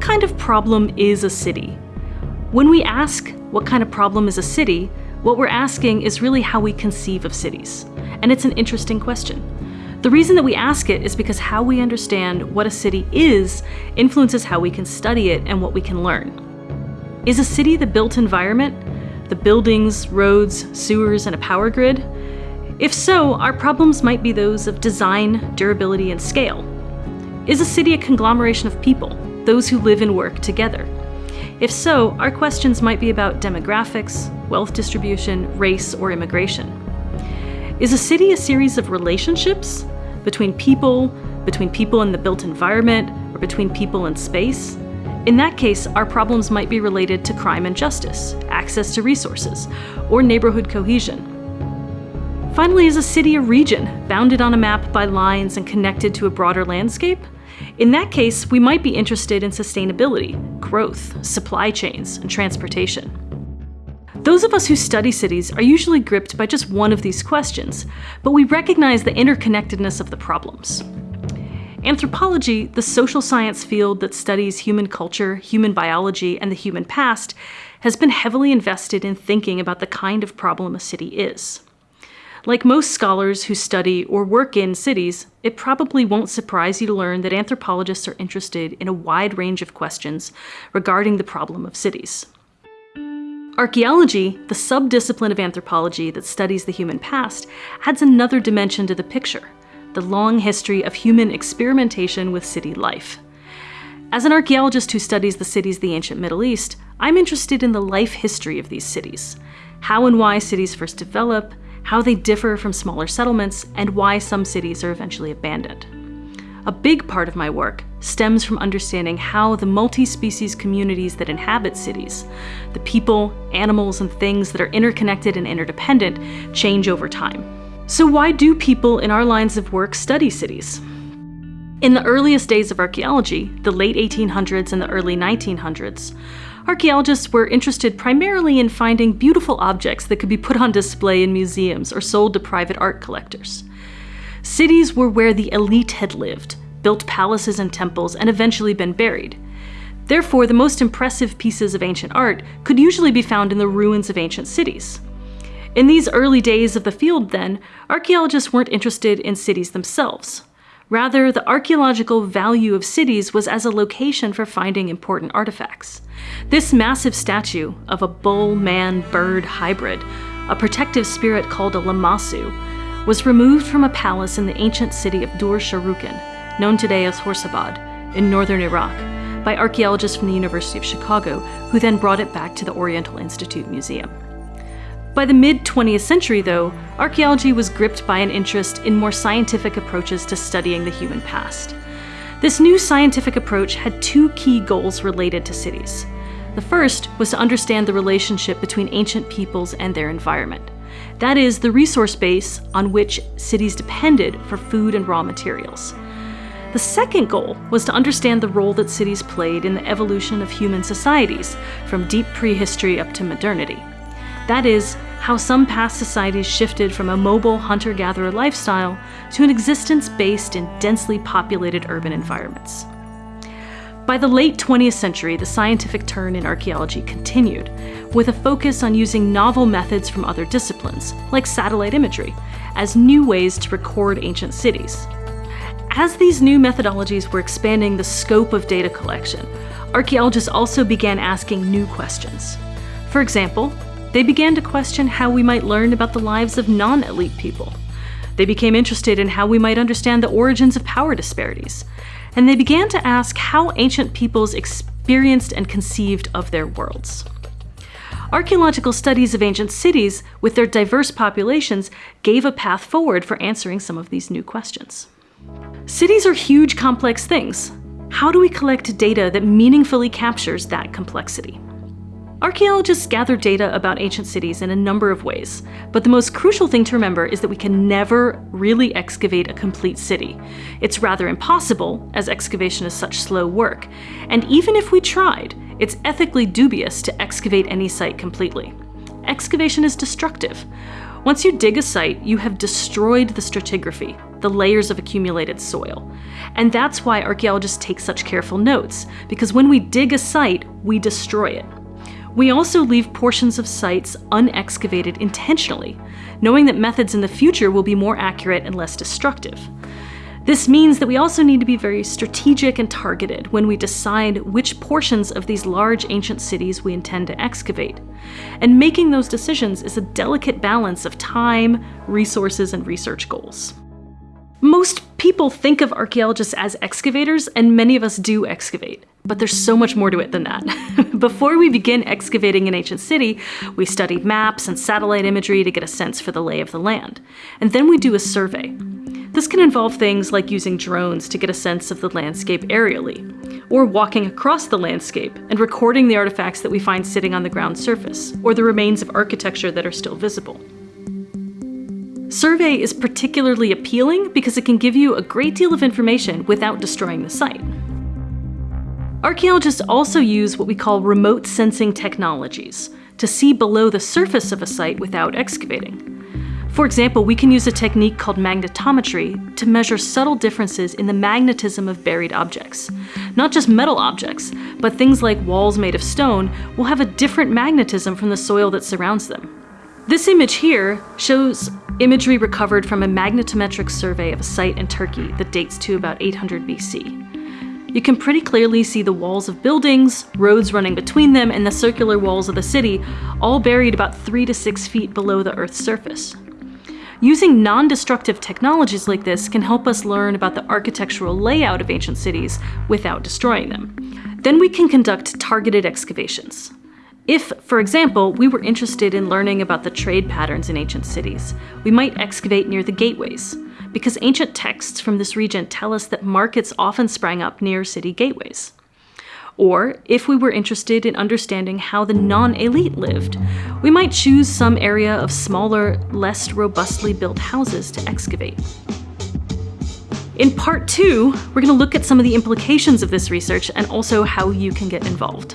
what kind of problem is a city? When we ask what kind of problem is a city, what we're asking is really how we conceive of cities. And it's an interesting question. The reason that we ask it is because how we understand what a city is influences how we can study it and what we can learn. Is a city the built environment? The buildings, roads, sewers, and a power grid? If so, our problems might be those of design, durability, and scale. Is a city a conglomeration of people, those who live and work together? If so, our questions might be about demographics, wealth distribution, race, or immigration. Is a city a series of relationships between people, between people in the built environment, or between people and space? In that case, our problems might be related to crime and justice, access to resources, or neighborhood cohesion. Finally, is a city a region, bounded on a map by lines and connected to a broader landscape? In that case, we might be interested in sustainability, growth, supply chains, and transportation. Those of us who study cities are usually gripped by just one of these questions, but we recognize the interconnectedness of the problems. Anthropology, the social science field that studies human culture, human biology, and the human past, has been heavily invested in thinking about the kind of problem a city is. Like most scholars who study or work in cities, it probably won't surprise you to learn that anthropologists are interested in a wide range of questions regarding the problem of cities. Archaeology, the subdiscipline of anthropology that studies the human past, adds another dimension to the picture, the long history of human experimentation with city life. As an archaeologist who studies the cities of the ancient Middle East, I'm interested in the life history of these cities, how and why cities first develop, how they differ from smaller settlements, and why some cities are eventually abandoned. A big part of my work stems from understanding how the multi-species communities that inhabit cities, the people, animals, and things that are interconnected and interdependent, change over time. So why do people in our lines of work study cities? In the earliest days of archaeology, the late 1800s and the early 1900s, archaeologists were interested primarily in finding beautiful objects that could be put on display in museums or sold to private art collectors. Cities were where the elite had lived, built palaces and temples, and eventually been buried. Therefore, the most impressive pieces of ancient art could usually be found in the ruins of ancient cities. In these early days of the field, then, archaeologists weren't interested in cities themselves. Rather, the archaeological value of cities was as a location for finding important artifacts. This massive statue of a bull-man-bird hybrid, a protective spirit called a lamassu, was removed from a palace in the ancient city of Dur Sharrukin, known today as Khorsabad, in northern Iraq, by archaeologists from the University of Chicago, who then brought it back to the Oriental Institute Museum. By the mid-20th century, though, archaeology was gripped by an interest in more scientific approaches to studying the human past. This new scientific approach had two key goals related to cities. The first was to understand the relationship between ancient peoples and their environment. That is, the resource base on which cities depended for food and raw materials. The second goal was to understand the role that cities played in the evolution of human societies, from deep prehistory up to modernity. That is, how some past societies shifted from a mobile hunter-gatherer lifestyle to an existence based in densely populated urban environments. By the late 20th century, the scientific turn in archaeology continued, with a focus on using novel methods from other disciplines, like satellite imagery, as new ways to record ancient cities. As these new methodologies were expanding the scope of data collection, archaeologists also began asking new questions. For example, they began to question how we might learn about the lives of non-elite people. They became interested in how we might understand the origins of power disparities. And they began to ask how ancient peoples experienced and conceived of their worlds. Archaeological studies of ancient cities, with their diverse populations, gave a path forward for answering some of these new questions. Cities are huge, complex things. How do we collect data that meaningfully captures that complexity? Archaeologists gather data about ancient cities in a number of ways, but the most crucial thing to remember is that we can never really excavate a complete city. It's rather impossible, as excavation is such slow work, and even if we tried, it's ethically dubious to excavate any site completely. Excavation is destructive. Once you dig a site, you have destroyed the stratigraphy, the layers of accumulated soil. And that's why archaeologists take such careful notes, because when we dig a site, we destroy it. We also leave portions of sites unexcavated intentionally, knowing that methods in the future will be more accurate and less destructive. This means that we also need to be very strategic and targeted when we decide which portions of these large ancient cities we intend to excavate. And making those decisions is a delicate balance of time, resources, and research goals. Most people think of archaeologists as excavators, and many of us do excavate. But there's so much more to it than that. Before we begin excavating an ancient city, we study maps and satellite imagery to get a sense for the lay of the land. And then we do a survey. This can involve things like using drones to get a sense of the landscape aerially, or walking across the landscape and recording the artifacts that we find sitting on the ground surface, or the remains of architecture that are still visible. Survey is particularly appealing because it can give you a great deal of information without destroying the site. Archaeologists also use what we call remote sensing technologies to see below the surface of a site without excavating. For example, we can use a technique called magnetometry to measure subtle differences in the magnetism of buried objects. Not just metal objects, but things like walls made of stone will have a different magnetism from the soil that surrounds them. This image here shows imagery recovered from a magnetometric survey of a site in Turkey that dates to about 800 BC. You can pretty clearly see the walls of buildings, roads running between them, and the circular walls of the city, all buried about 3 to 6 feet below the Earth's surface. Using non-destructive technologies like this can help us learn about the architectural layout of ancient cities without destroying them. Then we can conduct targeted excavations. If, for example, we were interested in learning about the trade patterns in ancient cities, we might excavate near the gateways, because ancient texts from this region tell us that markets often sprang up near city gateways. Or, if we were interested in understanding how the non-elite lived, we might choose some area of smaller, less robustly built houses to excavate. In part two, we're going to look at some of the implications of this research and also how you can get involved.